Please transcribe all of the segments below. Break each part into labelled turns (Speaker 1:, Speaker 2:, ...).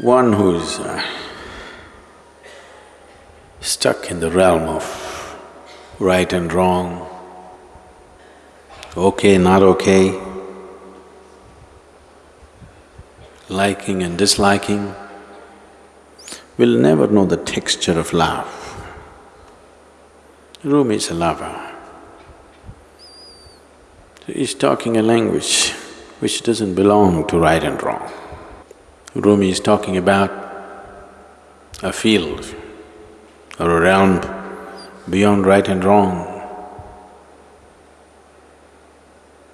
Speaker 1: one who's uh, stuck in the realm of right and wrong, okay, not okay, liking and disliking, will never know the texture of love. Rumi is a lover. He's talking a language which doesn't belong to right and wrong. Rumi is talking about a field or a realm beyond right and wrong,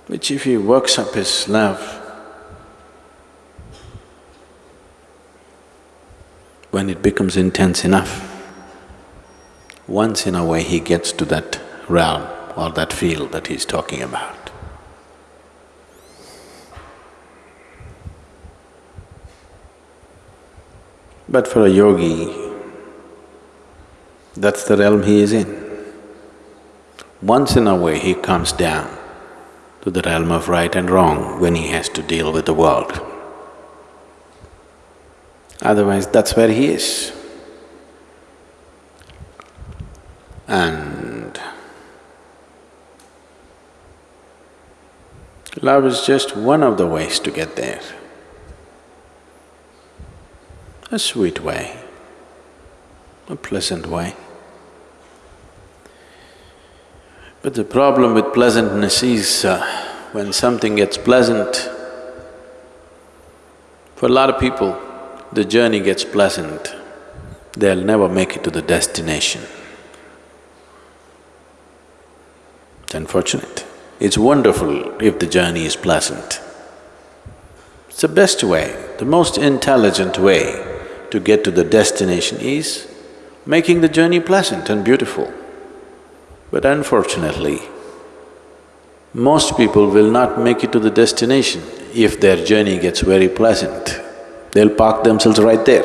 Speaker 1: which if he works up his love, when it becomes intense enough, once in a way he gets to that realm or that field that he's talking about. But for a yogi, that's the realm he is in. Once in a way he comes down to the realm of right and wrong when he has to deal with the world. Otherwise, that's where he is. And love is just one of the ways to get there a sweet way, a pleasant way. But the problem with pleasantness is uh, when something gets pleasant, for a lot of people, the journey gets pleasant, they'll never make it to the destination. It's unfortunate. It's wonderful if the journey is pleasant. It's the best way, the most intelligent way to get to the destination is making the journey pleasant and beautiful. But unfortunately, most people will not make it to the destination if their journey gets very pleasant. They'll park themselves right there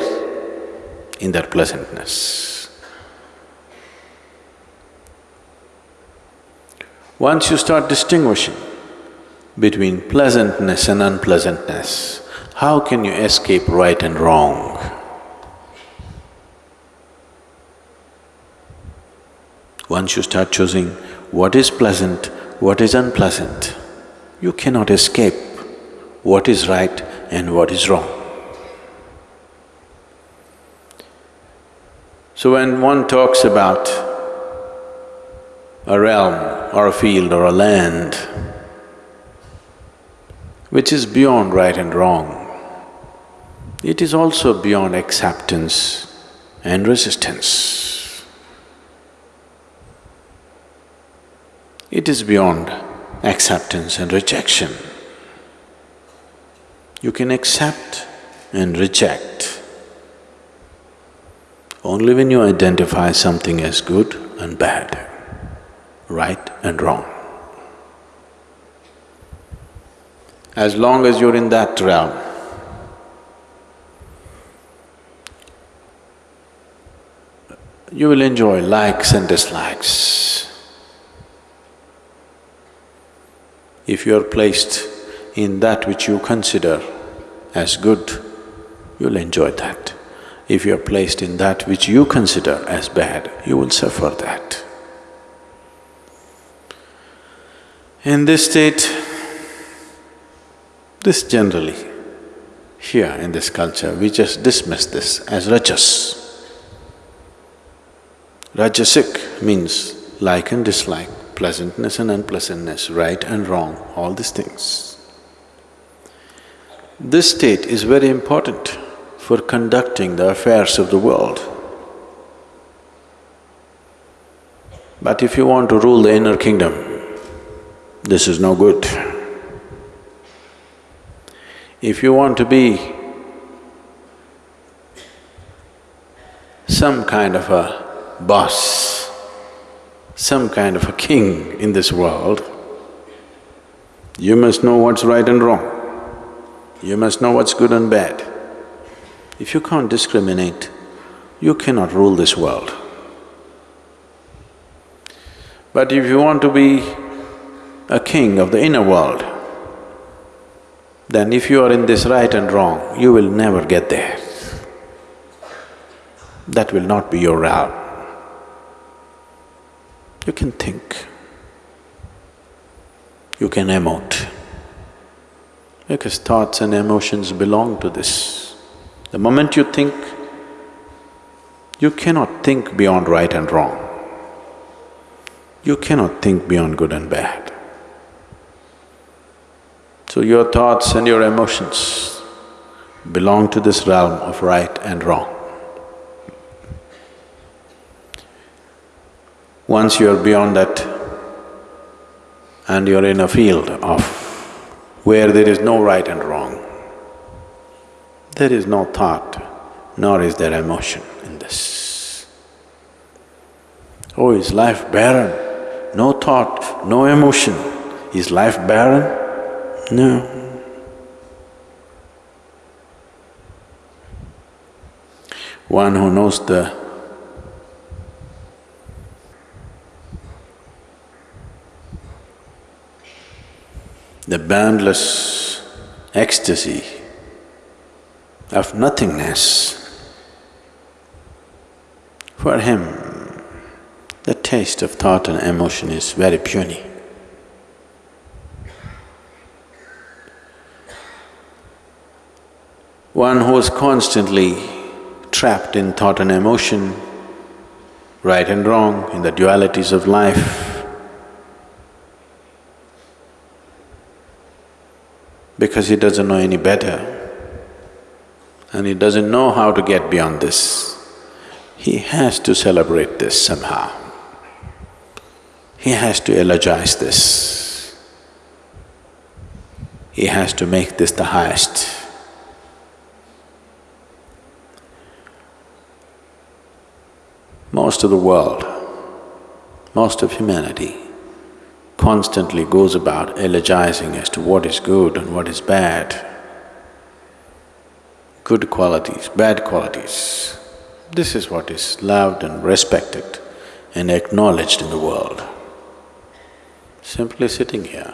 Speaker 1: in their pleasantness. Once you start distinguishing between pleasantness and unpleasantness, how can you escape right and wrong? Once you start choosing what is pleasant, what is unpleasant, you cannot escape what is right and what is wrong. So when one talks about a realm or a field or a land which is beyond right and wrong, it is also beyond acceptance and resistance. It is beyond acceptance and rejection. You can accept and reject only when you identify something as good and bad, right and wrong. As long as you're in that realm, you will enjoy likes and dislikes. If you are placed in that which you consider as good, you'll enjoy that. If you are placed in that which you consider as bad, you will suffer that. In this state, this generally, here in this culture, we just dismiss this as rajas. Rajasic means like and dislike pleasantness and unpleasantness, right and wrong, all these things. This state is very important for conducting the affairs of the world. But if you want to rule the inner kingdom, this is no good. If you want to be some kind of a boss, some kind of a king in this world, you must know what's right and wrong. You must know what's good and bad. If you can't discriminate, you cannot rule this world. But if you want to be a king of the inner world, then if you are in this right and wrong, you will never get there. that will not be your realm. You can think, you can emote, because thoughts and emotions belong to this. The moment you think, you cannot think beyond right and wrong. You cannot think beyond good and bad. So your thoughts and your emotions belong to this realm of right and wrong. Once you are beyond that and you're in a field of where there is no right and wrong, there is no thought, nor is there emotion in this. Oh, is life barren? No thought, no emotion. Is life barren? No. One who knows the the boundless ecstasy of nothingness, for him the taste of thought and emotion is very puny. One who is constantly trapped in thought and emotion, right and wrong, in the dualities of life, because he doesn't know any better and he doesn't know how to get beyond this, he has to celebrate this somehow. He has to eulogize this. He has to make this the highest. Most of the world, most of humanity constantly goes about eulogizing as to what is good and what is bad, good qualities, bad qualities. This is what is loved and respected and acknowledged in the world. Simply sitting here,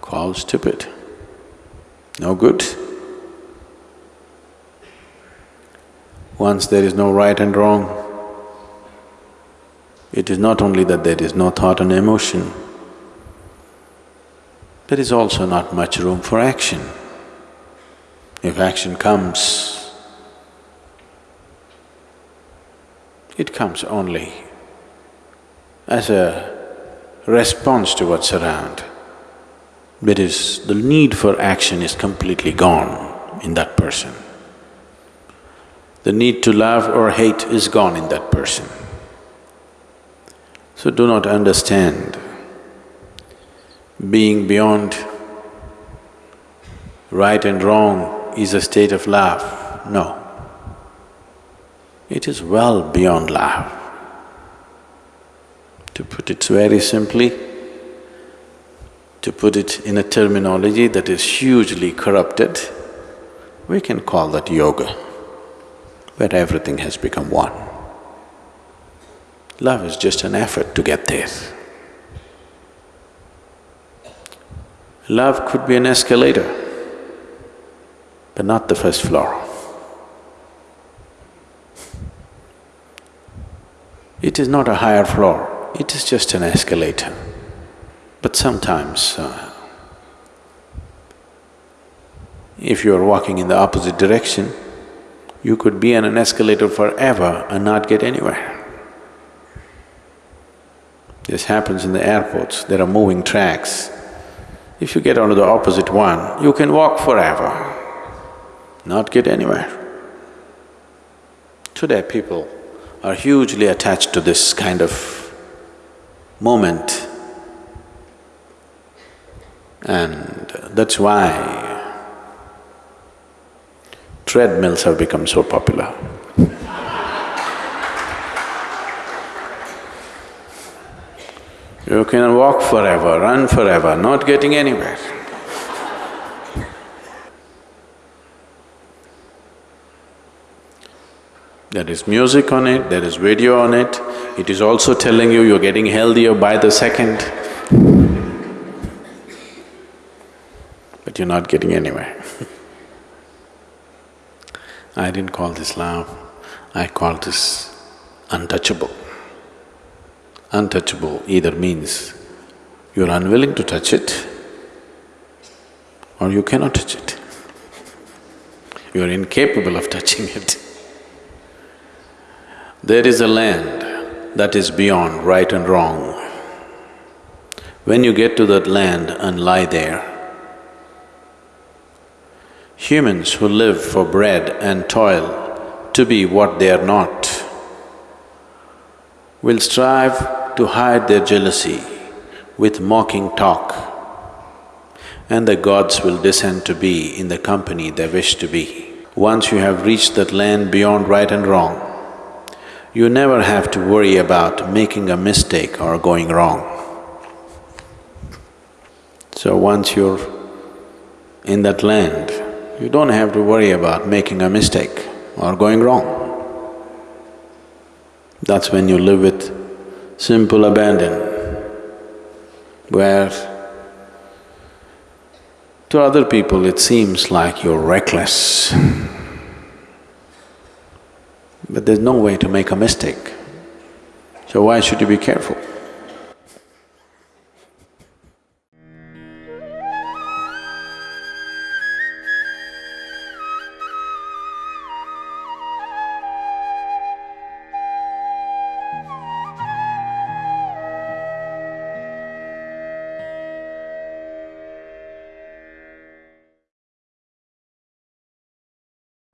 Speaker 1: called stupid, no good. Once there is no right and wrong, it is not only that there is no thought and emotion, there is also not much room for action. If action comes, it comes only as a response to what's around. That is, the need for action is completely gone in that person. The need to love or hate is gone in that person. So do not understand being beyond right and wrong is a state of love. No. It is well beyond love. To put it very simply, to put it in a terminology that is hugely corrupted, we can call that yoga where everything has become one. Love is just an effort to get there. Love could be an escalator, but not the first floor. It is not a higher floor, it is just an escalator. But sometimes, uh, if you are walking in the opposite direction, you could be on an escalator forever and not get anywhere. This happens in the airports, there are moving tracks. If you get onto the opposite one, you can walk forever, not get anywhere. Today people are hugely attached to this kind of moment and that's why treadmills have become so popular. You can walk forever, run forever, not getting anywhere. There is music on it, there is video on it, it is also telling you you're getting healthier by the second. But you're not getting anywhere I didn't call this love, I call this untouchable. Untouchable either means you're unwilling to touch it or you cannot touch it. You're incapable of touching it. There is a land that is beyond right and wrong. When you get to that land and lie there, humans who live for bread and toil to be what they are not will strive to hide their jealousy with mocking talk and the gods will descend to be in the company they wish to be. Once you have reached that land beyond right and wrong, you never have to worry about making a mistake or going wrong. So once you're in that land, you don't have to worry about making a mistake or going wrong. That's when you live with simple abandon, where to other people it seems like you're reckless. But there's no way to make a mistake. So why should you be careful?